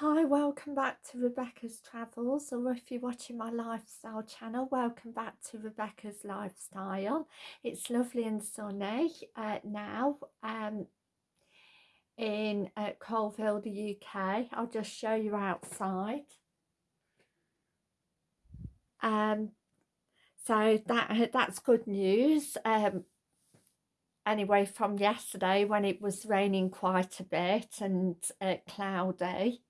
Hi, welcome back to Rebecca's Travels, or if you're watching my lifestyle channel, welcome back to Rebecca's Lifestyle. It's lovely and sunny uh, now um, in uh, Coalville, the UK. I'll just show you outside. Um, so that that's good news. Um, anyway, from yesterday when it was raining quite a bit and uh, cloudy.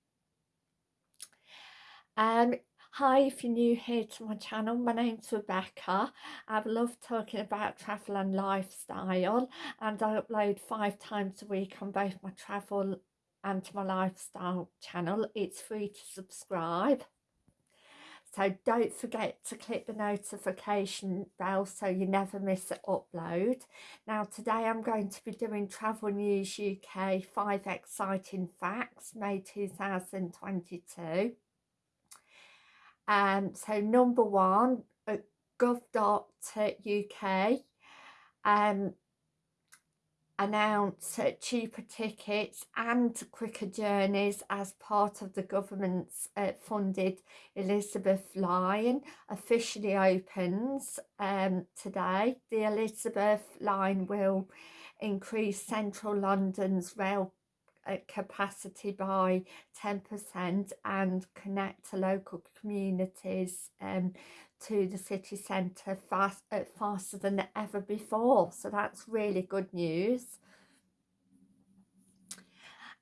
Um, hi, if you're new here to my channel, my name's Rebecca. I love talking about travel and lifestyle and I upload five times a week on both my travel and my lifestyle channel. It's free to subscribe. So don't forget to click the notification bell so you never miss an upload. Now today I'm going to be doing Travel News UK 5 Exciting Facts May 2022. Um, so number one, at gov.uk um, announce uh, cheaper tickets and quicker journeys as part of the government's uh, funded Elizabeth line officially opens um, today. The Elizabeth line will increase central London's rail capacity by 10% and connect to local communities um, to the city centre fast, uh, faster than ever before. So that's really good news.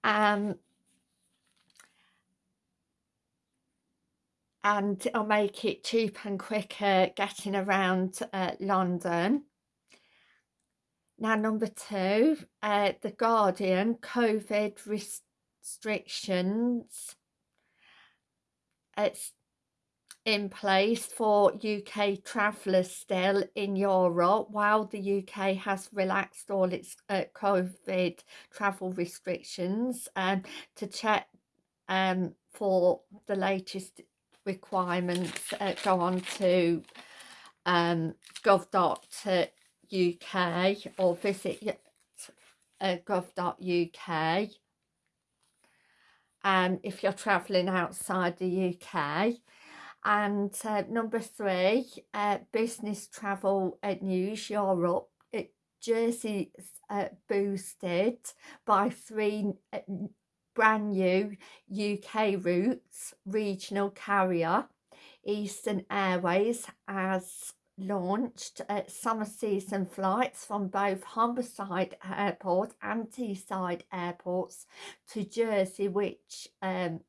Um, and it'll make it cheaper and quicker getting around uh, London. Now, number two, uh, The Guardian, COVID restrictions. It's in place for UK travellers still in Europe while the UK has relaxed all its uh, COVID travel restrictions um, to check um, for the latest requirements uh, go on to um, gov.uk UK or visit uh, gov.uk um, if you're travelling outside the UK. And uh, number three, uh, business travel News Europe. It, Jersey uh, boosted by three uh, brand new UK routes, regional carrier. Eastern Airways has launched summer season flights from both Humberside Airport and Teesside airports to Jersey, which um,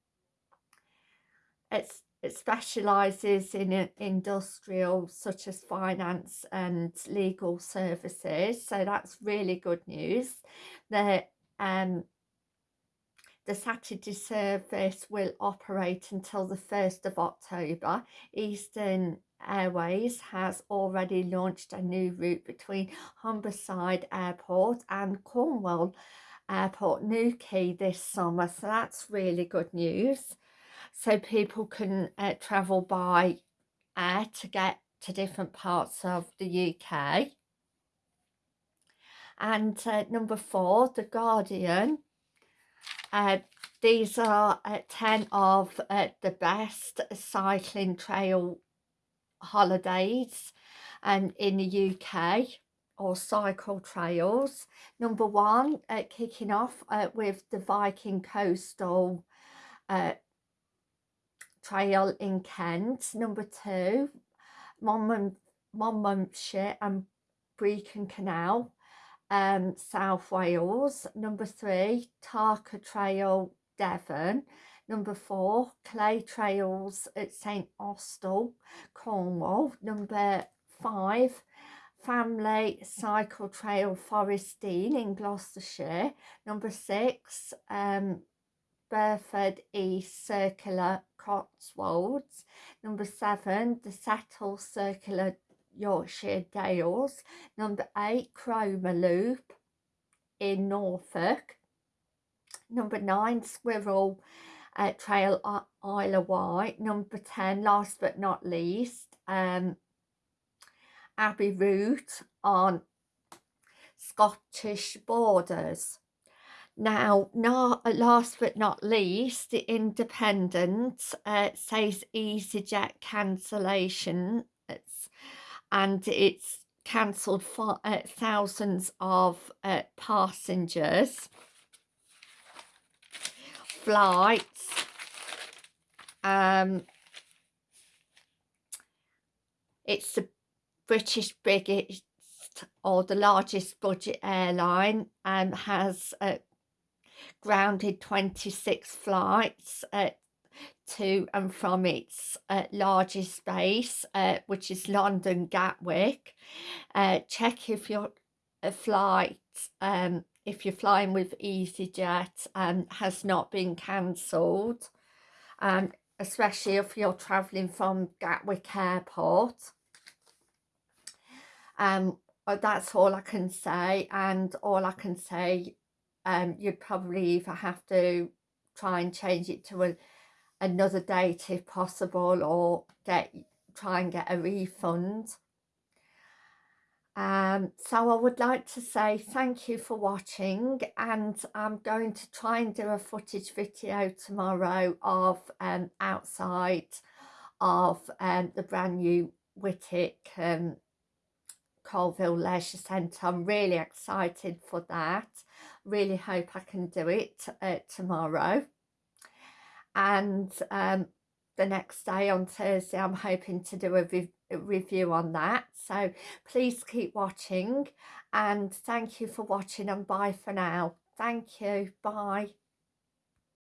it's, it specialises in uh, industrial such as finance and legal services. So that's really good news. The um, the Saturday service will operate until the 1st of October. Eastern Airways has already launched a new route between Humberside Airport and Cornwall Airport Newquay this summer. So that's really good news. So people can uh, travel by air to get to different parts of the UK. And uh, number four, The Guardian. Uh, these are uh, 10 of uh, the best cycling trail holidays and in the UK or cycle trails. Number one, uh, kicking off uh, with the Viking Coastal uh, Trail in Kent. Number two, Monmouthshire and Brecon Canal, um, South Wales. Number three, Tarka Trail, Devon. Number four, Clay Trails at St Austell, Cornwall. Number five, Family Cycle Trail Forest Dean in Gloucestershire. Number six, um, Burford East Circular Cotswolds. Number seven, the Settle Circular Yorkshire Dales. Number eight, Cromer Loop in Norfolk. Number nine, Squirrel uh, Trail Isle of Wight. Number 10, last but not least, um, Abbey Route on Scottish borders. Now, not last but not least, the Independent uh, says EasyJet cancellation, and it's cancelled for uh, thousands of uh, passengers flights um it's the british biggest or the largest budget airline and has uh, grounded 26 flights uh, to and from its uh, largest base, uh, which is London Gatwick. Uh, check if your flight, um, if you're flying with EasyJet, um, has not been cancelled, um, especially if you're travelling from Gatwick Airport. Um, that's all I can say, and all I can say, um, you'd probably either have to try and change it to a another date if possible or get try and get a refund um, so I would like to say thank you for watching and I'm going to try and do a footage video tomorrow of um, outside of um, the brand new Whitwick um, Coalville Leisure Centre. I'm really excited for that. Really hope I can do it uh, tomorrow and um, the next day on Thursday I'm hoping to do a, re a review on that. So please keep watching and thank you for watching and bye for now. Thank you. Bye